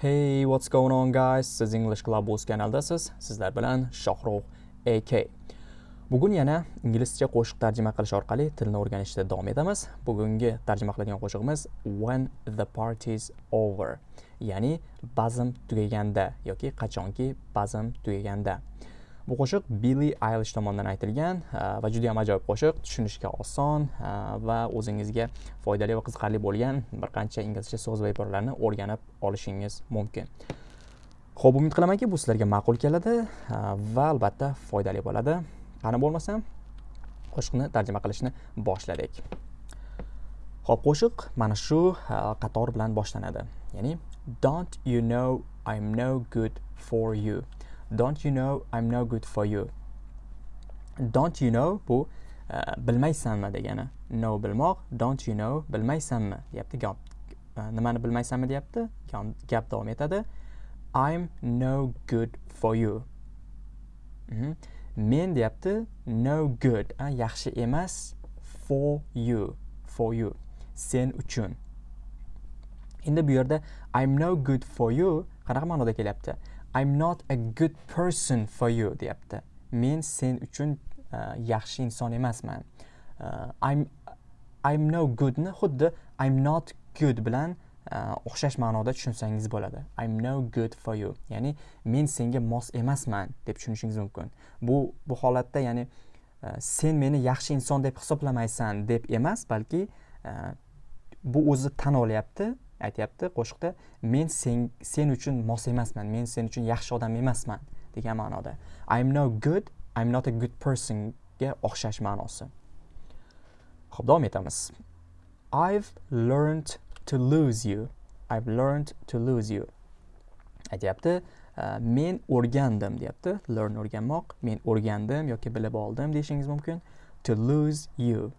Hey, what's going on guys? Siz English Clubhouse kanaldasiz. Sizlar bilan Shohrux AK. Bugun yana inglizcha qo'shiq tarjima qilish orqali tilni o'rganishda davom etamiz. Bugungi tarjima qiladigan qo'shig'imiz when the party's over, ya'ni bazm tugaganda yoki qachonki bazm tugaganda. Bu qo'shiq Billy aylish tomonidan aytilgan e, va juda ham ajoyib qo'shiq, tushunishga oson e, va o'zingizga foydali va qiziqarli bo'lgan bir qancha inglizcha so'z va iboralarni o'rganib olishingiz mumkin. Xo'p, umid qilamanki, bu sizlarga ma'qul keladi e, va albatta foydali bo'ladi. Qani bo'lmasam, qo'shiqni tarjima qilishni boshladik. Xo'p, qo'shiq mana shu qator bilan boshlanadi. Ya'ni Don't you know I'm no good for you. Don't you know I'm no good for you? Don't you know bu uh, bilmaysanmi degani? No bilmoq don't you know bilmaysanmi deyapti gap e, nimani bilmaysanmi deyapti? Gap davom etadi. I'm no good for you. Mm -hmm. men deyapti no good a, yaxshi emas for you for you sen uchun. Endi bu yerda I'm no good for you qanaqa ma'noda kelyapti? I'm not a good person for you deyapti. Men sen uchun uh, yaxshi inson emasman. Uh, I'm I'm no goodni xuddi I'm not good bilan uh, o'xshash ma'noda tushunsangiz bo'ladi. I'm no good for you. Ya'ni men senga mos emasman deb tushunishingiz mumkin. Bu bu holatda ya'ni uh, sen meni yaxshi inson deb hisoblamaysan deb emas balki uh, bu o'zi tan olyapti. Aytyapti qo'shiqda men sen sen uchun mos emasman men sen uchun yaxshi odam emasman degan ma'noda. I'm no good i'm not a good personga o'xshash ma'nosi. Ho'p davom etamiz. I've learned to lose you i've learned to lose you aytyapti. Men o'rgandim deyapti. Learn o'rganmoq men o'rgandim yoki bilib oldim deyishingiz mumkin. To lose you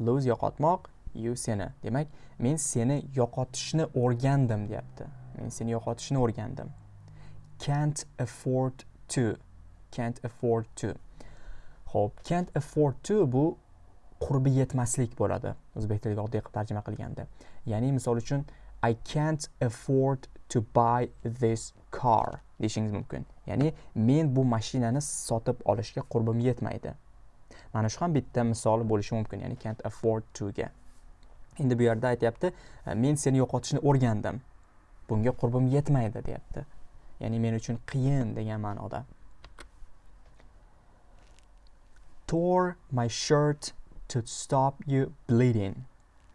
lose yo'qotmoq you seni. Demak men seni yo'qotishni o'rgandim deyapti. Men seni yo'qotishni o'rgandim. Can't afford to. Can't afford to. Ho'p can't afford to bu qurbi yetmaslik bo'ladi. O'zbek tiliga oddiy qilib tarjima qilganda. Ya'ni misol uchun i can't afford to buy this car deyishingiz mumkin. Ya'ni men bu mashinani sotib olishga qurbim yetmaydi. Mana shu ham bitta misol bo'lishi mumkin ya'ni can't afford to ga. Endi bu yerda aytyapti e, men seni yo'qotishni o'rgandim. Bunga qurbim yetmaydi deyapti. Ya'ni men uchun qiyin degan ma'noda. Tore my shirt to stop you bleeding.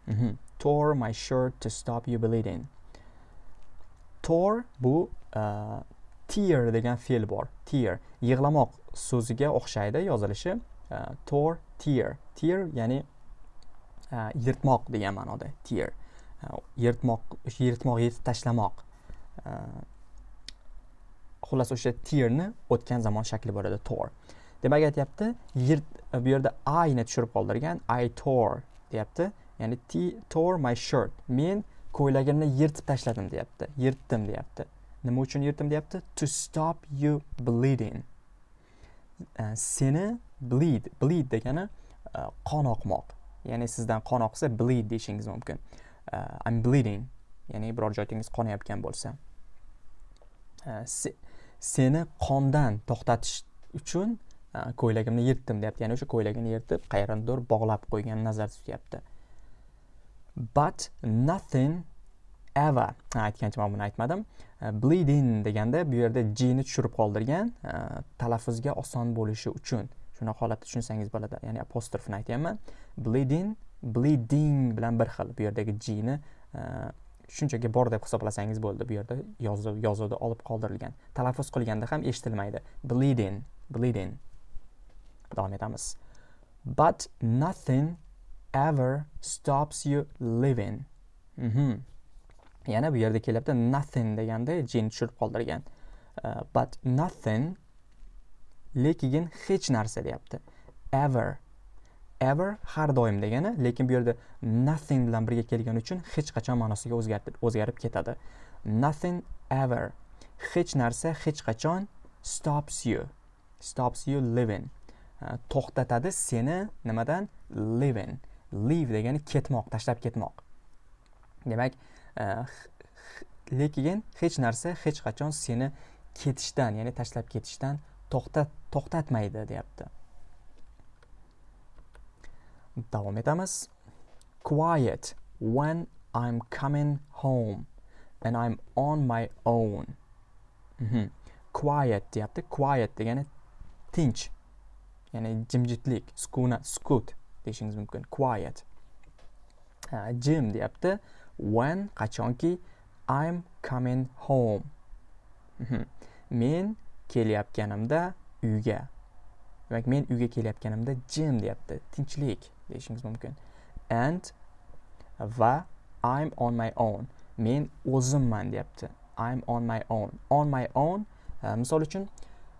Mm -hmm. tore my shirt to stop you bleeding. Tore bu uh, tear degan fe'l bor. Tear. Yig'lamoq so'ziga o'xshaydi yozilishi. Uh, tore tear. Tear ya'ni Э, yirtmoq degan ma'noda tear. Э, yirtmoq o'sha yirtmoq yirtib tashlamoq. Э, xullas o'sha tearni o'tgan zamon shakli bo'ladi tor demak aytyapti yirt bu yerda ayni tushirib qoldirgan i tore deyapti. Ya'ni t tore my shirt. Men ko'ylagimni yirtib tashladim deyapti yirtdim deyapti. Nima uchun yirtdim deyapti? To stop you bleeding. Seni bleed bleed degani e, qon oqmoq. Ya'ni sizdan qon oqsa bleed deyishingiz mumkin. Uh, I'm bleeding. Ya'ni biror joyingiz qonayotgan bo'lsa. Uh, se, seni qondan to'xtatish uchun uh, ko'ylagimni yirtdim deyapti. Ya'ni o'sha ko'ylagini yirtib qayerdandir bog'lab qo'ygan nazarda tutyapti. But nothing ever. Aytgancha man buni aytmadim. Uh, bleeding deganda bu yerda jni tushirib qoldirgan uh, talaffuzga oson bo'lishi uchun. Shunaqa holatda tushunsangiz bo'ladi ya'ni apostrofni aytyapman. Bleeding bleeding bilan bir xil bu yerdagi gni e, shunchaki bor deb hisoblasangiz bo'ldi. Bu yerda yozuv yozuvda olib qoldirilgan. Talaffuz qilganda ham eshitilmaydi. Bleeding bleeding. Davom etamiz. But nothing ever stops you living. Mm -hmm. yana bu yerda kelyapti. Nothing deganda jin tushirib qoldirgan. Uh, but nothing lekin hech narsa deyapti. Ever. Ever har doim degani lekin bu yerda nothing bilan birga kelgani uchun hech qachon ma'nosiga o'zgarib ketadi. Nothing ever. Hech narsa hech qachon stops you. Stops you living. To'xtatadi seni nimadan? Living. Leave degani ketmoq tashlab ketmoq. Demak lekin hech narsa hech qachon seni ketishdan ya'ni tashlab ketishdan to'xtat to'xtatmaydi deyapti. Davom etamiz. Quiet when i'm coming home and i'm on my own. Mm -hmm. quiet deyapti. Quiet degani tinch ya'ni jimjitlik skuna sukut deyishingiz mumkin. Quiet. Jim deyapti. When qachonki? I'm coming home. Mhm. men kelayotganimda uyga. Demak men uyga kelayotganimda jim deyapti tinchlik deyishingiz mumkin. And va i'm on my own. Men o'zimman deyapti. I'm on my own. On my own uh, misol uchun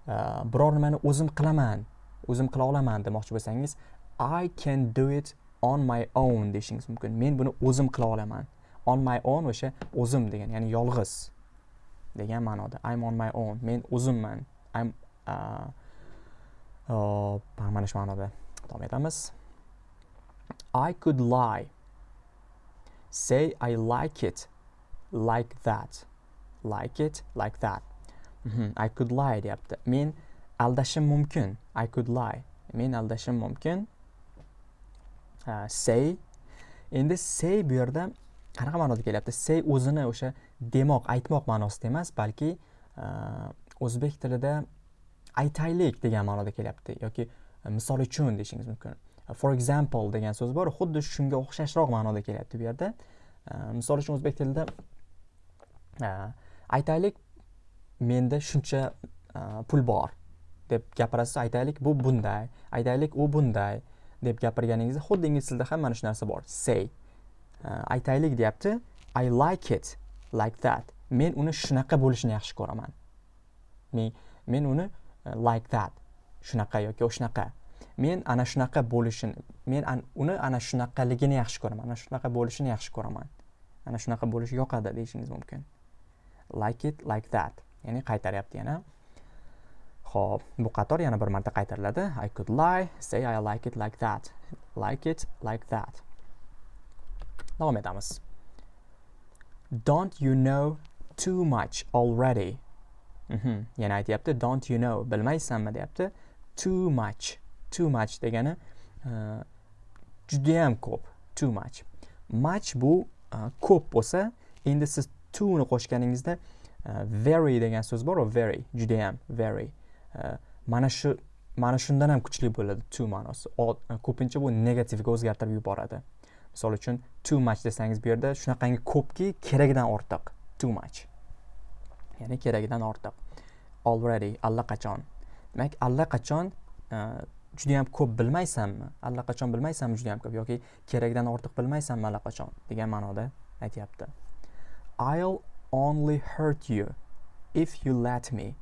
uh, biror nimani o'zim qilaman o'zim qila olaman demoqchi bo'lsangiz i can do it on my own deyishingiz mumkin. Men buni o'zim qila olaman. On my own o'sha o'zim degan ya'ni yolg'iz. Degan ma'noda. I'm on my own. Men o'zimman. I'm uh, oh, mana shu ma'noda davom etamiz. I could lie. Say i like it like that. Like it like that. Mm -hmm. i could lie deyapti. Men aldashim mumkin. I could lie. Men aldashim mumkin. Uh, say. Endi say bu yerda qanaqa ma'noda kelyapti? Say o'zini o'sha demoq aytmoq ma'nosida emas balki e, o'zbek tilida aytaylik degan ma'noda kelyapti. Yoki e, misol uchun deyishingiz mumkin. E, for example degan so'z bor xuddi shunga o'xshashroq ma'noda kelyapti bu yerda. Misol uchun o'zbek tilida aytaylik menda shuncha pul bor deb gapirasiz aytaylik bu bunday aytaylik u bunday deb gapirganingizda xuddi ingliz tilida ham mana shu narsa bor. Say. Э, aytaylik deyapti i like it like that. Men uni shunaqa bo'lishini yaxshi ko'raman. Men men uni uh, like that. Shunaqa yoki shunaqa. Men ana shunaqa bo'lishini men an, uni ana shunaqaligini yaxshi ko'raman ana shunaqa bo'lishini yaxshi ko'raman. Ana shunaqa bo'lishi yoqadi deyishingiz mumkin. Like it like that. Ya'ni qaytaryapti yana. Xo'p, bu qator yana bir marta qaytariladi. I could lie, say I like it like that. Like it like that. Davom etamiz. Don't you know too much already? Mm -hmm. Yana aytyapti don't you know bilmaysanmi deyapti. Too much. Too much degani uh, judayam ko'p. Too much. Much bu uh, ko'p bo'lsa, endi siz to ni qo'shganingizda uh, very degan so'z bor, very, judayam, very. mana shu mana shundan ham kuchli bo'ladi to ma'nosi ko'pincha bu negativga o'zgartirib yuboradi misol uchun too much desangiz bu yerda shunaqangi ko'pki keragidan ortiq. Too much. Ya'ni keragidan ortiq. Already allaqachon. Demak allaqachon e, judayam ko'p bilmaysanmi? Allaqachon bilmaysanmi judayam ko'p? Yoki keragidan ortiq bilmaysanmi allaqachon? Degan ma'noda aytyapti. I'll only hurt you if you let me.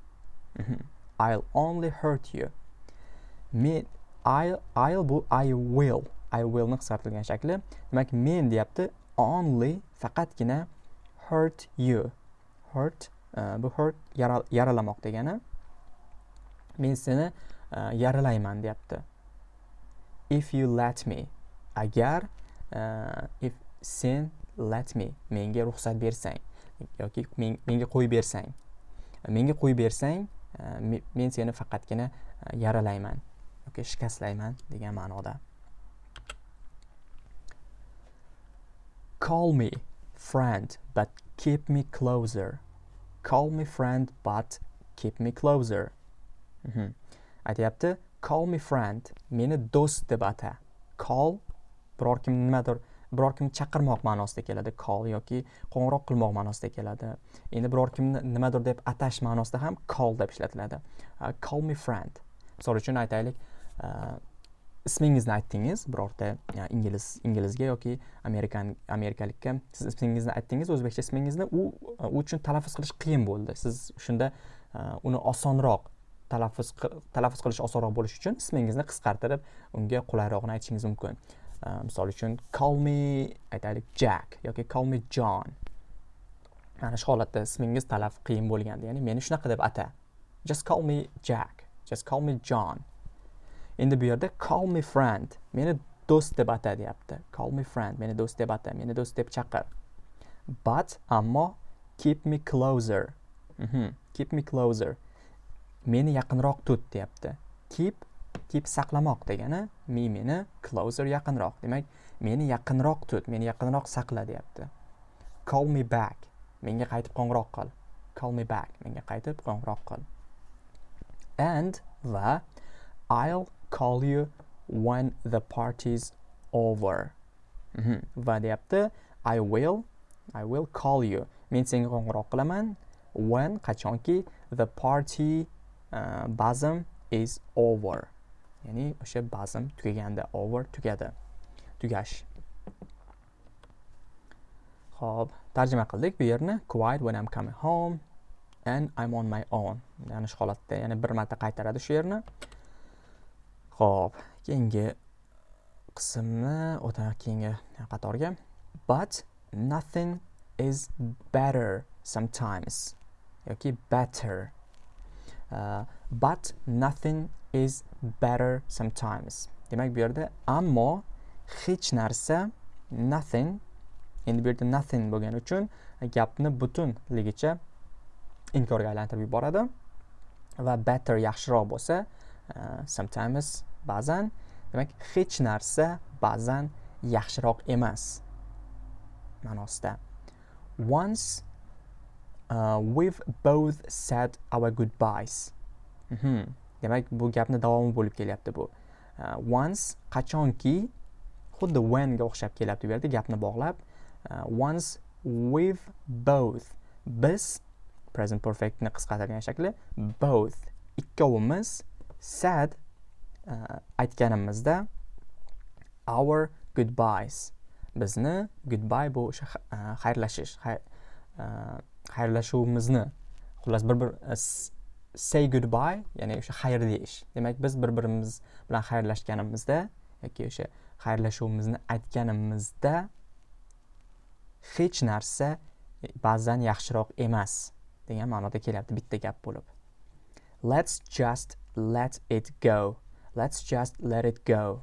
Mhm. I'll only hurt you. Men I'll, I'll bu I will. I will ni qisqartirilgan shakli. Demak men deyapti only faqatgina hurt you. Hurt uh, bu hurt yaralamoq degani. Men seni uh, yaralayman deyapti. If you let me. Agar uh, if sen let me menga ruxsat bersang yoki menga qo'yib bersang menga qo'yib bersang men seni faqatgina yaralayman yoki shikastlayman degan ma'noda. Call me friend but keep me closer. Call me friend but keep me closer. Mm -hmm. aytyapti call me friend meni do'st deb ata. Call biror kim nimadir biror kimni chaqirmoq ma'nosida keladi call yoki qo'ng'iroq qilmoq ma'nosida keladi. Endi biror kimni nimadir deb atash ma'nosida ham call deb ishlatiladi. Uh, call me friend. Misol uchun aytaylik uh, ismingizni aytdingiz birorta ingliz inglizga yoki amerikan amerikalikka siz ismingizni aytdingiz o'zbekcha ismingizni u u uchun talaffuz qilish qiyin bo'ldi. Siz shunda e, uni osonroq talaffuz talaffuz qilish osonroq bo'lishi uchun ismingizni qisqartirib unga qulayrog'ini aytishingiz mumkin. E, misol uchun call me aytaylik jack yoki call me john. Mana shu holatda ismingiz talaffuz qiyin bo'lganda ya'ni meni shunaqa deb ata. Just call me jack. Just call me john. Endi bu yerda call me friend. Meni do'st deb ata deyapti call me friend meni do'st deb ata meni do'st deb chaqir. But ammo keep me closer. Mhm. keep me closer. Meni yaqinroq tut deyapti. Keep keep saqlamoq degani me meni closer yaqinroq. Demak meni yaqinroq tut meni yaqinroq saqla deyapti. Call me back. Menga qaytib qo'ng'iroq qil. Call me back. Menga qaytib qo'ng'iroq qil. And va I'll call you when the party's over Mhm. va deyapti I will I will call you men senga qo'ng'iroq qilaman when qachonki the party uh, bazm is over ya'ni o'sha bazm tugaganda over tugadi tugash Xo'p, tarjima qildik bu yerni quiet when I'm coming home and I'm on my own. Ya'ni shu holatda ya'ni bir marta qaytaradi shu yerni. Xo'p, keyingi qismni o'tamiz keyingi qatorga. But nothing is better sometimes yoki better. Uh, but nothing is better sometimes. Demak bu yerda ammo hech narsa nothing endi bu yerda nothing bo'lgani uchun gapni butunligicha inkorga aylantirib yuboradi va better yaxshiroq bo'lsa uh, sometimes ba'zan demak hech narsa ba'zan yaxshiroq emas. Ma'nosida once uh, we've both said our goodbyes. Mm -hmm. demak bu gapni davomi bo'lib kelyapti bu. Uh, once qachonki xuddi whenga o'xshab kelyapti bu yerda gapni bog'lab. Uh, once we've both biz present perfectni qisqartirgan shakli both ikkovimiz said uh, aytganimizda our goodbyes. Bizni goodbye bu o'sha uh, xayrlashish uh, xayrlashuvimizni. Xullas bir bir uh, say goodbye ya'ni o'sha xayr deyish. Demak biz bir birimiz bilan xayrlashganimizda yoki o'sha xayrlashuvimizni aytganimizda hech narsa e, ba'zan yaxshiroq emas degan ma'noda kelyapti. Bitta gap bo'lib. Let's just let it go. Let's just let it go.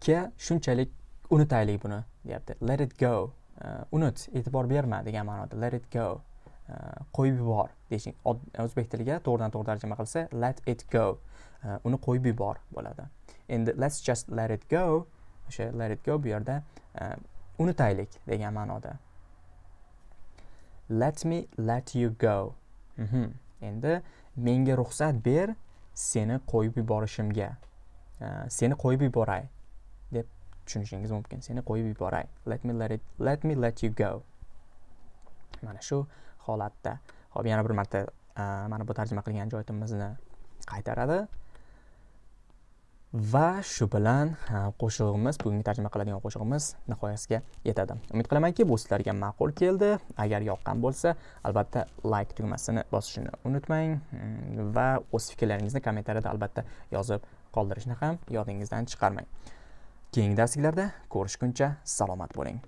Ke shunchalik unutaylik buni deyapti. Let it go. Uh, unut e'tibor berma degan ma'noda. Let it go. Uh, qo'yib yubor deyishing. o'zbek tiliga to'g'ridan to'g'ri tarjima qilsa let it go. Uh, uni qo'yib yubor bo'ladi. Endi let's just let it go o'sha let it go bu yerda unutaylik degan ma'noda. Let me let you go. Mm -hmm. Menga ruxsat ber seni qo'yib yuborishimga. Seni qo'yib yuboray deb tushunishingiz mumkin. Seni qo'yib yuboray. Let me let it let me let you go. Mana shu holatda. Ho'p yana bir marta mana bu tarjima qilgan joyimizni qaytaradi. Va shu bilan qo'shig'imiz bugungi tarjima qiladigan qo'shig'imiz nihoyasiga yetadi. Umid qilamanki bu sizlarga ma'qul keldi. Agar yoqqan bo'lsa albatta like tugmasini bosishni unutmang. Hmm, va o'z fikrlaringizni kommentariyada albatta yozib qoldirishni ham yodingizdan chiqarmang. Keyingi darsliklarda ko'rishguncha salomat bo'ling.